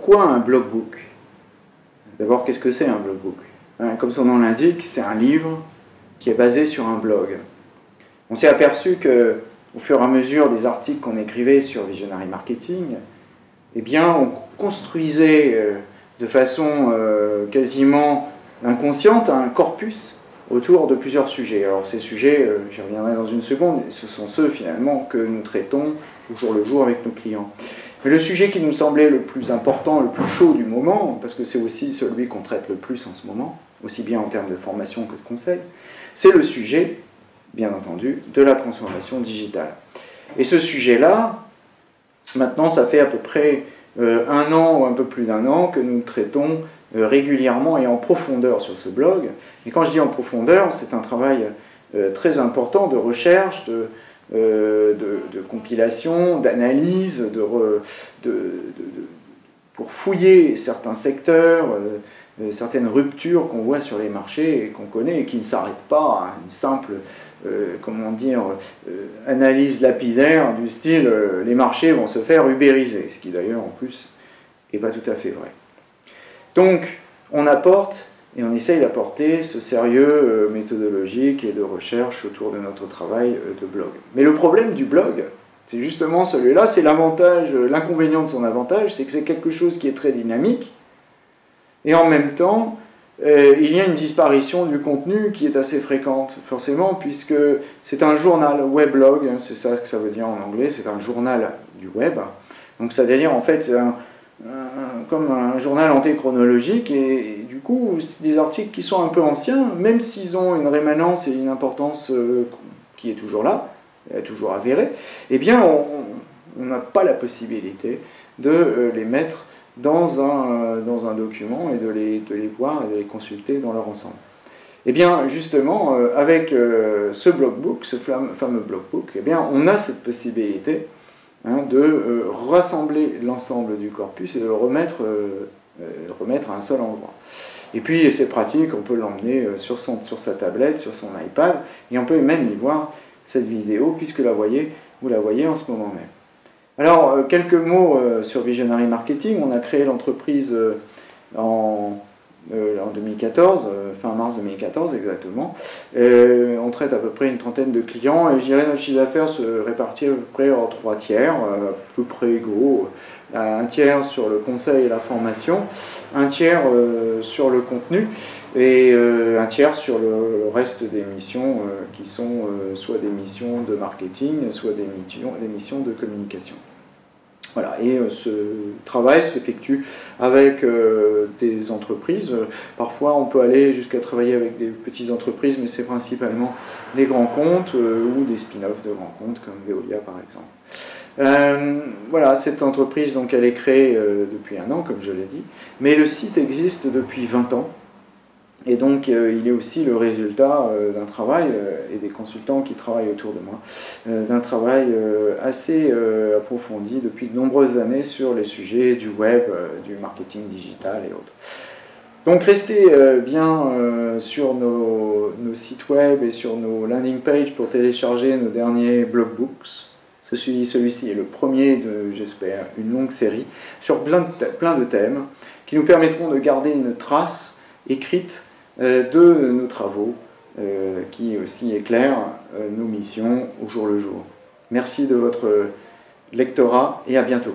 pourquoi un blogbook D'abord, qu'est-ce que c'est un blogbook hein, Comme son nom l'indique, c'est un livre qui est basé sur un blog. On s'est aperçu que, au fur et à mesure des articles qu'on écrivait sur Visionary Marketing, eh bien, on construisait euh, de façon euh, quasiment inconsciente un corpus autour de plusieurs sujets. Alors ces sujets, euh, j'y reviendrai dans une seconde, ce sont ceux finalement que nous traitons au jour le jour avec nos clients. Mais le sujet qui nous semblait le plus important, le plus chaud du moment, parce que c'est aussi celui qu'on traite le plus en ce moment, aussi bien en termes de formation que de conseil, c'est le sujet, bien entendu, de la transformation digitale. Et ce sujet-là, maintenant, ça fait à peu près euh, un an ou un peu plus d'un an que nous traitons euh, régulièrement et en profondeur sur ce blog. Et quand je dis en profondeur, c'est un travail euh, très important de recherche, de, euh, de, compilation, d'analyse, pour fouiller certains secteurs, euh, euh, certaines ruptures qu'on voit sur les marchés et qu'on connaît et qui ne s'arrêtent pas à une simple comment dire, analyse lapidaire du style les marchés vont se faire ubériser, ce qui d'ailleurs en plus n'est pas tout à fait vrai. Donc on apporte et on essaye d'apporter ce sérieux euh, méthodologique et de recherche autour de notre travail euh, de blog. Mais le problème du blog, c'est justement celui-là, c'est l'avantage, euh, l'inconvénient de son avantage, c'est que c'est quelque chose qui est très dynamique, et en même temps, il y a une disparition du contenu qui est assez fréquente, forcément, puisque c'est un journal weblog, hein, c'est ça que ça veut dire en anglais, c'est un journal du web. Donc, c'est-à-dire, en fait, un, comme un journal antéchronologique, et, du coup, des articles qui sont un peu anciens, même s'ils ont une rémanence et une importance euh, qui est toujours là, toujours avérée, eh bien, on n'a pas la possibilité de euh, les mettre dans un, euh, dans un document et de les, de les voir et de les consulter dans leur ensemble. Eh bien, justement, avec ce blogbook, ce fameux blogbook, eh bien, on a cette possibilité Hein, de euh, rassembler l'ensemble du corpus et de le remettre, euh, euh, remettre à un seul endroit. Et puis c'est pratique, on peut l'emmener sur, sa tablette, sur son iPad, et on peut même y voir cette vidéo, puisque la voyez, vous la voyez en ce moment même. Alors, quelques mots sur Visionary Marketing. On a créé l'entreprise en en 2014, euh, fin mars 2014 exactement. on traite à peu près une trentaine de clients et je dirais notre chiffre d'affaires se répartit à peu près en trois tiers, euh, à peu près gros. Un tiers sur le conseil et la formation, un tiers sur le contenu et un tiers sur le, reste des missions qui sont soit des missions de marketing, soit des missions de communication. Voilà, et euh, ce travail s'effectue avec euh, des entreprises. Parfois, on peut aller jusqu'à travailler avec des petites entreprises, mais c'est principalement des grands comptes euh, ou des spin-offs de grands comptes, comme Veolia par exemple. voilà, cette entreprise, donc, elle est créée depuis un an, comme je l'ai dit, mais le site existe depuis 20 ans. Et donc, euh, il est aussi le résultat euh, d'un travail, euh, et des consultants qui travaillent autour de moi, d'un travail assez approfondi depuis de nombreuses années sur les sujets du web, du marketing digital et autres. Donc, restez bien sur nos, sites web et sur nos landing pages pour télécharger nos derniers blogbooks. Celui-ci est le premier de, j'espère, une longue série sur plein de, plein de thèmes qui nous permettront de garder une trace écrite de nos travaux euh, qui aussi éclairent euh, nos missions au jour le jour. Merci de votre lectorat et à bientôt.